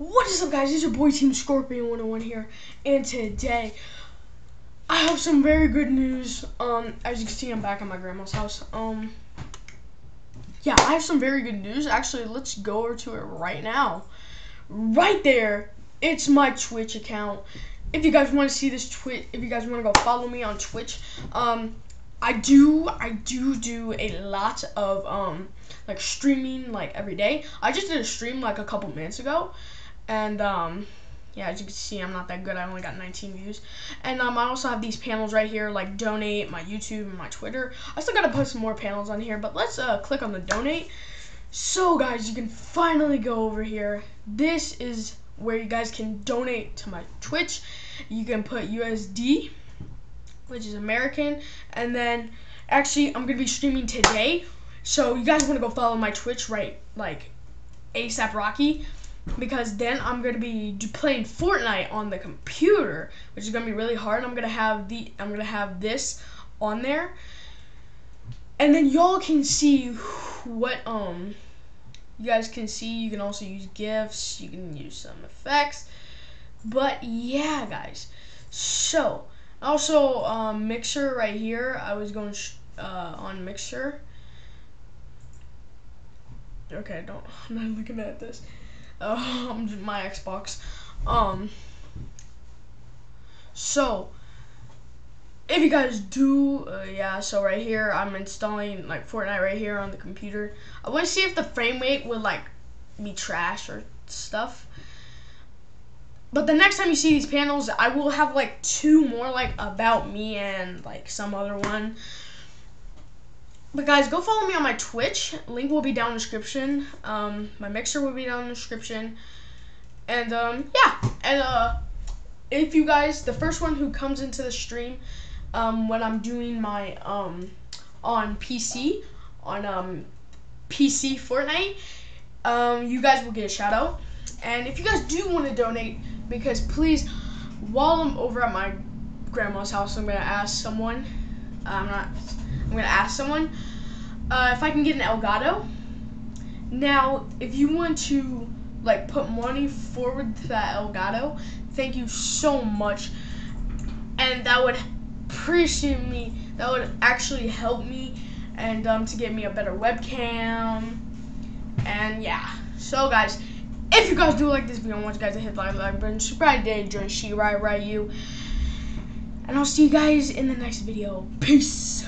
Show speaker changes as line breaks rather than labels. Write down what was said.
What is up guys, it's your boy Team Scorpion 101 here, and today I have some very good news. Um, as you can see, I'm back at my grandma's house. Um, yeah, I have some very good news. Actually, let's go over to it right now. Right there, it's my Twitch account. If you guys want to see this Twitch, if you guys want to go follow me on Twitch, um, I do, I do do a lot of, um, like streaming, like every day. I just did a stream like a couple minutes ago and um, yeah, as you can see, I'm not that good. I only got 19 views. And um, I also have these panels right here, like donate, my YouTube, and my Twitter. I still got to put some more panels on here, but let's uh, click on the donate. So, guys, you can finally go over here. This is where you guys can donate to my Twitch. You can put USD, which is American, and then actually, I'm going to be streaming today. So, you guys want to go follow my Twitch, right? Like, ASAP Rocky because then I'm gonna be playing Fortnite on the computer, which is gonna be really hard. I'm gonna have the I'm gonna have this on there, and then y'all can see what um you guys can see. You can also use gifs. You can use some effects, but yeah, guys. So also um, Mixer right here. I was going uh, on Mixer. Okay, don't. I'm not looking at this um, my Xbox. Um, so if you guys do, uh, yeah. So right here, I'm installing like Fortnite right here on the computer. I want to see if the frame rate would like be trash or stuff. But the next time you see these panels, I will have like two more like about me and like some other one. But guys, go follow me on my Twitch. Link will be down in description. Um, my mixer will be down in description. And um, yeah, and uh, if you guys, the first one who comes into the stream, um, when I'm doing my um, on PC, on um, PC Fortnite, um, you guys will get a shout out. And if you guys do want to donate, because please, while I'm over at my grandma's house, I'm gonna ask someone. I'm not I'm gonna ask someone uh, if I can get an Elgato. Now, if you want to like put money forward to that Elgato, thank you so much, and that would appreciate me. That would actually help me, and um, to get me a better webcam, and yeah. So guys, if you guys do like this video, I want you guys to hit the like button, subscribe to join She Right Right You, and I'll see you guys in the next video. Peace.